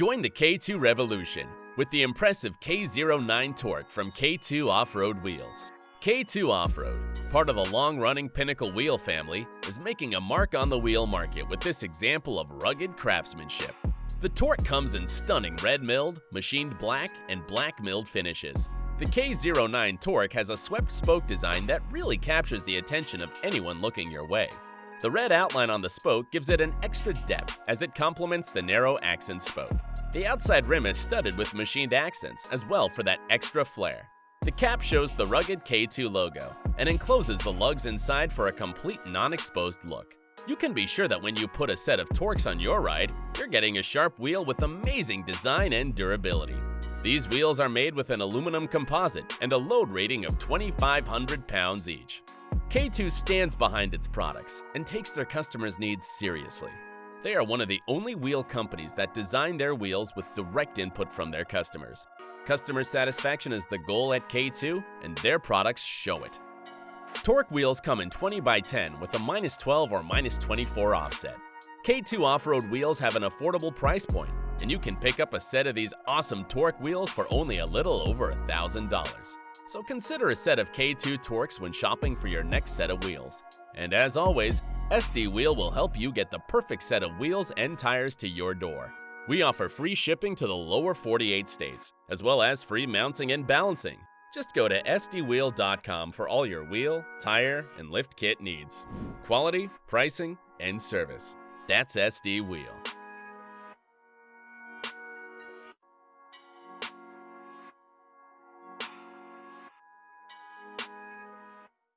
Join the K2 revolution with the impressive K09 torque from K2 Off-Road Wheels. K2 Off-Road, part of the long-running Pinnacle wheel family, is making a mark on the wheel market with this example of rugged craftsmanship. The torque comes in stunning red milled, machined black, and black milled finishes. The K09 torque has a swept spoke design that really captures the attention of anyone looking your way. The red outline on the spoke gives it an extra depth as it complements the narrow accent spoke. The outside rim is studded with machined accents as well for that extra flair. The cap shows the rugged K2 logo and encloses the lugs inside for a complete non-exposed look. You can be sure that when you put a set of Torques on your ride, you're getting a sharp wheel with amazing design and durability. These wheels are made with an aluminum composite and a load rating of 2,500 pounds each. K2 stands behind its products and takes their customers' needs seriously. They are one of the only wheel companies that design their wheels with direct input from their customers. Customer satisfaction is the goal at K2, and their products show it. Torque wheels come in 20 by 10 with a minus 12 or minus 24 offset. K2 off-road wheels have an affordable price point, and you can pick up a set of these awesome torque wheels for only a little over $1,000. So consider a set of K2 Torques when shopping for your next set of wheels. And as always, SD Wheel will help you get the perfect set of wheels and tires to your door. We offer free shipping to the lower 48 states, as well as free mounting and balancing. Just go to sdwheel.com for all your wheel, tire, and lift kit needs. Quality, pricing, and service. That's SD Wheel.